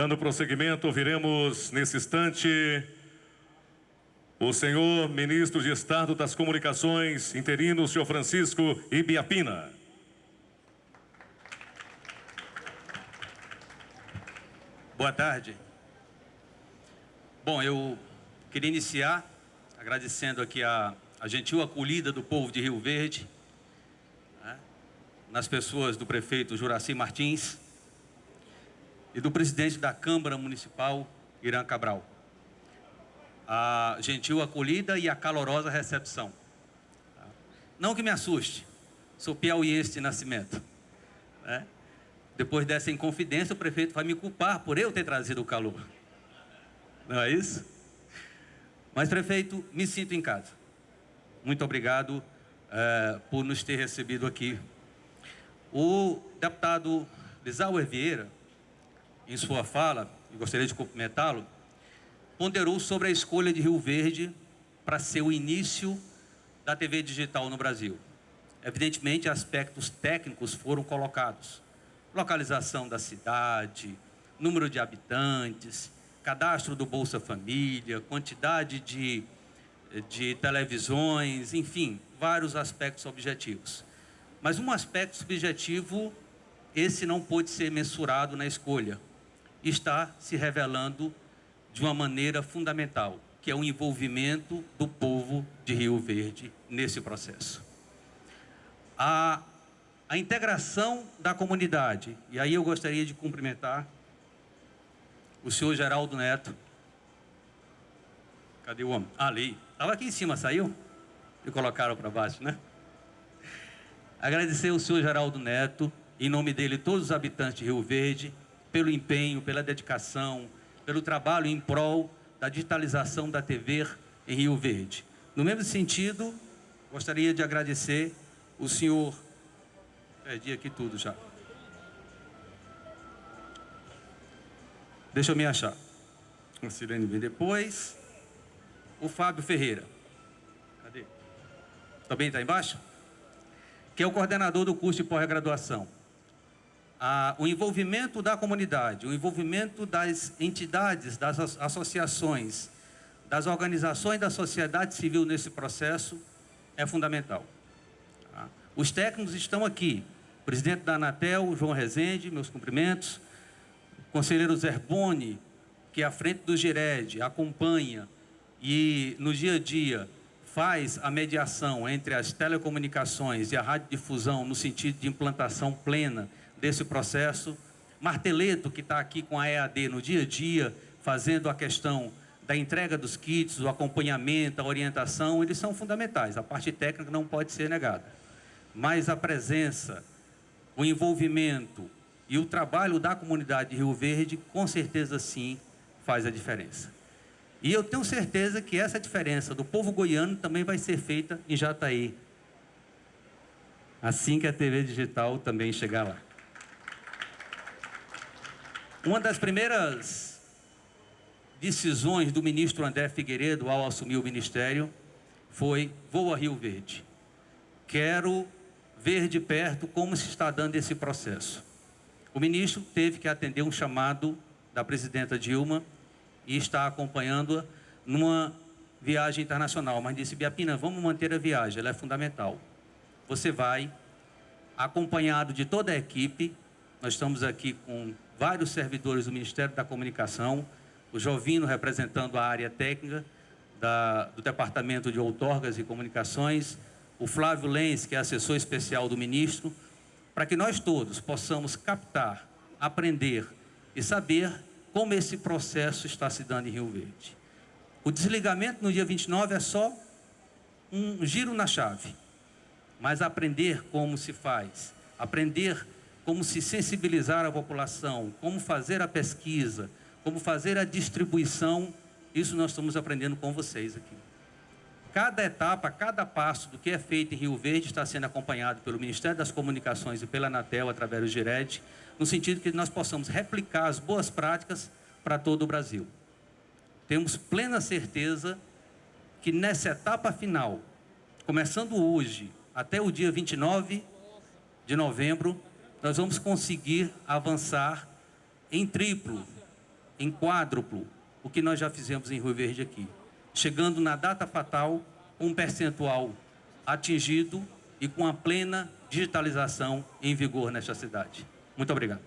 Dando prosseguimento, ouviremos nesse instante o senhor ministro de Estado das Comunicações, interino, senhor Francisco Ibiapina. Boa tarde. Bom, eu queria iniciar agradecendo aqui a, a gentil acolhida do povo de Rio Verde, né, nas pessoas do prefeito Juraci Martins e do presidente da Câmara Municipal, Irã Cabral. A gentil acolhida e a calorosa recepção. Não que me assuste, sou piauiense de nascimento. Né? Depois dessa inconfidência, o prefeito vai me culpar por eu ter trazido o calor. Não é isso? Mas, prefeito, me sinto em casa. Muito obrigado é, por nos ter recebido aqui. O deputado Lisauer Vieira, em sua fala, e gostaria de cumprimentá-lo, ponderou sobre a escolha de Rio Verde para ser o início da TV digital no Brasil. Evidentemente, aspectos técnicos foram colocados localização da cidade, número de habitantes, cadastro do Bolsa Família, quantidade de, de televisões, enfim, vários aspectos objetivos. Mas um aspecto subjetivo, esse não pôde ser mensurado na escolha. Está se revelando de uma maneira fundamental, que é o envolvimento do povo de Rio Verde nesse processo. A a integração da comunidade. E aí eu gostaria de cumprimentar o senhor Geraldo Neto. Cadê o homem? Ah, ali. Estava aqui em cima, saiu? E colocaram para baixo, né? Agradecer ao senhor Geraldo Neto, em nome dele, todos os habitantes de Rio Verde, pelo empenho, pela dedicação, pelo trabalho em prol da digitalização da TV em Rio Verde. No mesmo sentido, gostaria de agradecer o senhor Perdi aqui tudo já. Deixa eu me achar. A Sirene vem depois. O Fábio Ferreira. Cadê? Também está embaixo? Que é o coordenador do curso de pós-graduação. O envolvimento da comunidade, o envolvimento das entidades, das associações, das organizações da sociedade civil nesse processo é fundamental. Tá? Os técnicos estão aqui, Presidente da Anatel, João Rezende, meus cumprimentos. Conselheiro Zerboni, que é à frente do GIRED, acompanha e no dia a dia faz a mediação entre as telecomunicações e a radiodifusão no sentido de implantação plena desse processo. Marteleto, que está aqui com a EAD no dia a dia, fazendo a questão da entrega dos kits, o acompanhamento, a orientação, eles são fundamentais. A parte técnica não pode ser negada. Mas a presença o envolvimento e o trabalho da comunidade de Rio Verde, com certeza sim, faz a diferença. E eu tenho certeza que essa diferença do povo goiano também vai ser feita em Jataí. Assim que a TV digital também chegar lá. Uma das primeiras decisões do ministro André Figueiredo ao assumir o ministério foi: vou a Rio Verde. Quero ver de perto como se está dando esse processo. O ministro teve que atender um chamado da presidenta Dilma e está acompanhando-a numa viagem internacional, mas disse, Biapina, vamos manter a viagem, ela é fundamental. Você vai, acompanhado de toda a equipe, nós estamos aqui com vários servidores do Ministério da Comunicação, o Jovino representando a área técnica da, do Departamento de Outorgas e Comunicações, o Flávio Lenz, que é assessor especial do ministro, para que nós todos possamos captar, aprender e saber como esse processo está se dando em Rio Verde. O desligamento no dia 29 é só um giro na chave, mas aprender como se faz, aprender como se sensibilizar a população, como fazer a pesquisa, como fazer a distribuição, isso nós estamos aprendendo com vocês aqui. Cada etapa, cada passo do que é feito em Rio Verde está sendo acompanhado pelo Ministério das Comunicações e pela Anatel, através do GIRED, no sentido que nós possamos replicar as boas práticas para todo o Brasil. Temos plena certeza que nessa etapa final, começando hoje até o dia 29 de novembro, nós vamos conseguir avançar em triplo em quádruplo o que nós já fizemos em Rio Verde aqui, chegando na data fatal um percentual atingido e com a plena digitalização em vigor nesta cidade. Muito obrigado.